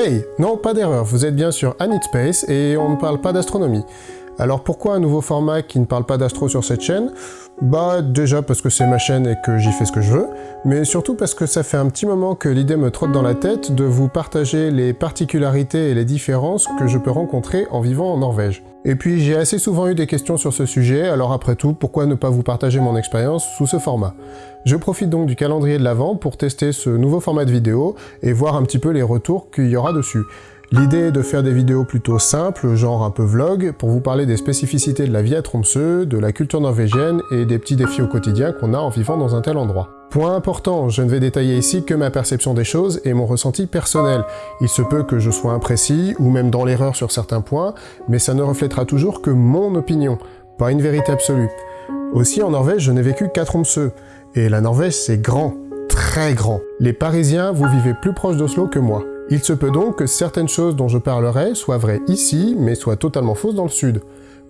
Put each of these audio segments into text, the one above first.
Hey Non, pas d'erreur, vous êtes bien sur Anit Space et on ne parle pas d'astronomie. Alors pourquoi un nouveau format qui ne parle pas d'astro sur cette chaîne? Bah déjà parce que c'est ma chaîne et que j'y fais ce que je veux, mais surtout parce que ça fait un petit moment que l'idée me trotte dans la tête de vous partager les particularités et les différences que je peux rencontrer en vivant en Norvège. Et puis j'ai assez souvent eu des questions sur ce sujet, alors après tout, pourquoi ne pas vous partager mon expérience sous ce format? Je profite donc du calendrier de l'Avent pour tester ce nouveau format de vidéo et voir un petit peu les retours qu'il y aura dessus. L'idée est de faire des vidéos plutôt simples, genre un peu vlog, pour vous parler des spécificités de la vie à Tromsø, de la culture norvégienne et des petits défis au quotidien qu'on a en vivant dans un tel endroit. Point important, je ne vais détailler ici que ma perception des choses et mon ressenti personnel. Il se peut que je sois imprécis, ou même dans l'erreur sur certains points, mais ça ne reflètera toujours que mon opinion, pas une vérité absolue. Aussi en Norvège, je n'ai vécu qu'à Tromsø, et la Norvège c'est grand, très grand. Les Parisiens, vous vivez plus proche d'Oslo que moi. Il se peut donc que certaines choses dont je parlerai soient vraies ici, mais soient totalement fausses dans le sud.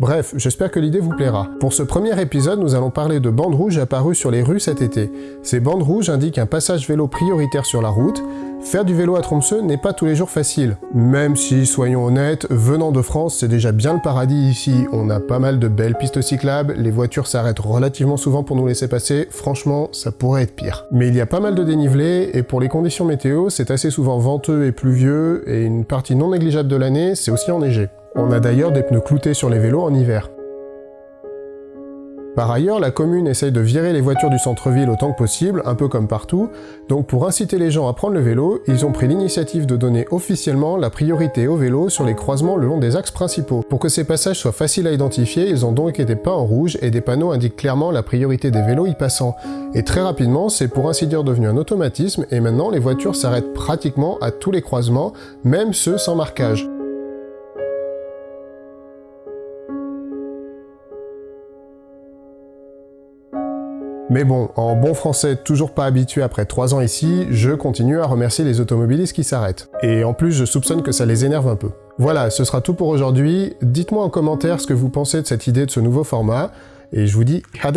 Bref, j'espère que l'idée vous plaira. Pour ce premier épisode, nous allons parler de bandes rouges apparues sur les rues cet été. Ces bandes rouges indiquent un passage vélo prioritaire sur la route. Faire du vélo à Tromsø n'est pas tous les jours facile. Même si, soyons honnêtes, venant de France, c'est déjà bien le paradis ici. On a pas mal de belles pistes cyclables, les voitures s'arrêtent relativement souvent pour nous laisser passer, franchement, ça pourrait être pire. Mais il y a pas mal de dénivelé, et pour les conditions météo, c'est assez souvent venteux et pluvieux, et une partie non négligeable de l'année, c'est aussi enneigé. On a d'ailleurs des pneus cloutés sur les vélos en hiver. Par ailleurs, la commune essaye de virer les voitures du centre-ville autant que possible, un peu comme partout, donc pour inciter les gens à prendre le vélo, ils ont pris l'initiative de donner officiellement la priorité au vélo sur les croisements le long des axes principaux. Pour que ces passages soient faciles à identifier, ils ont donc été peints en rouge et des panneaux indiquent clairement la priorité des vélos y passant. Et très rapidement, c'est pour ainsi dire devenu un automatisme, et maintenant les voitures s'arrêtent pratiquement à tous les croisements, même ceux sans marquage. Mais bon, en bon français toujours pas habitué après 3 ans ici, je continue à remercier les automobilistes qui s'arrêtent. Et en plus, je soupçonne que ça les énerve un peu. Voilà, ce sera tout pour aujourd'hui. Dites-moi en commentaire ce que vous pensez de cette idée de ce nouveau format, et je vous dis à